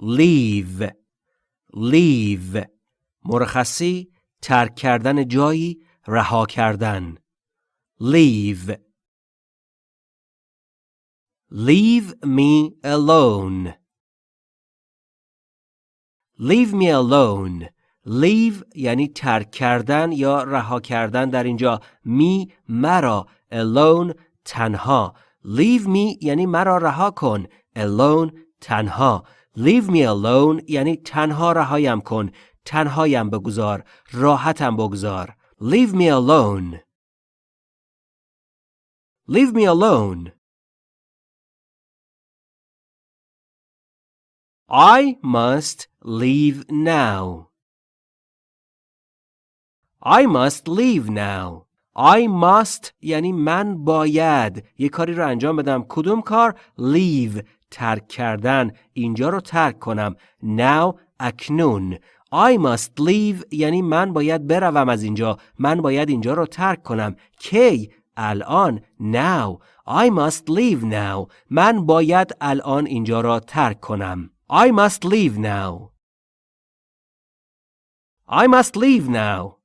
leave. Leave. مرخصی ترک کردن جایی رها کردن. Leave. Leave me alone. Leave me alone. Leave یعنی ترک کردن یا رها کردن در اینجا. می مرا. Alone تنها. Leave me یعنی مرا رها کن. Alone تنها. leave me alone یعنی تنها رهایم کن تنهایم بگذار راحتم بگذار leave me alone leave me alone I must leave now I must leave now I must یعنی من باید. یه کاری رو انجام بدم. کدوم کار؟ Leave. ترک کردن. اینجا رو ترک کنم. Now اکنون. I must leave. یعنی من باید بروم از اینجا. من باید اینجا رو ترک کنم. کی؟ الان. Now. I must leave now. من باید الان اینجا را ترک کنم. I must leave now. I must leave now.